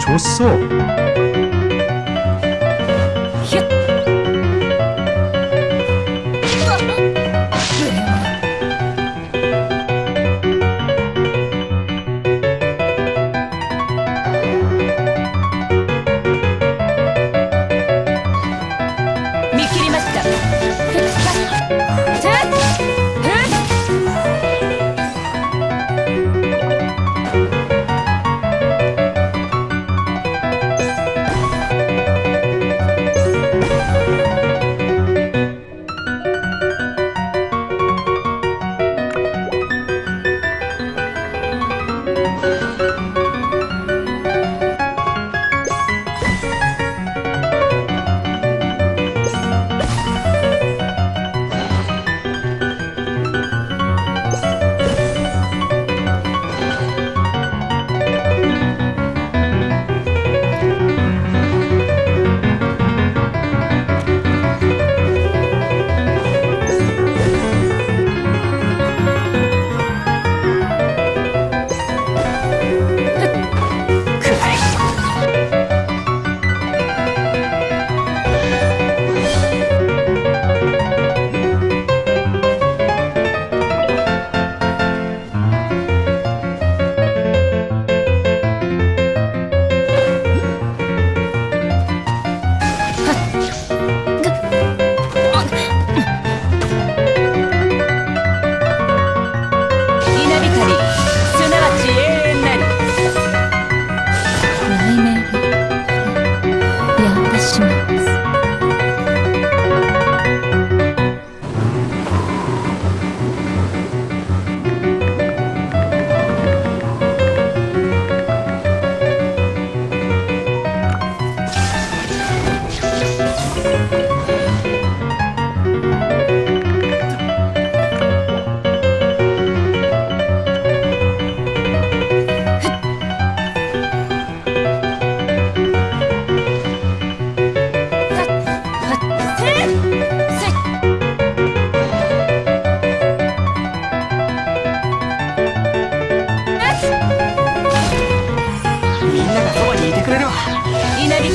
줬어.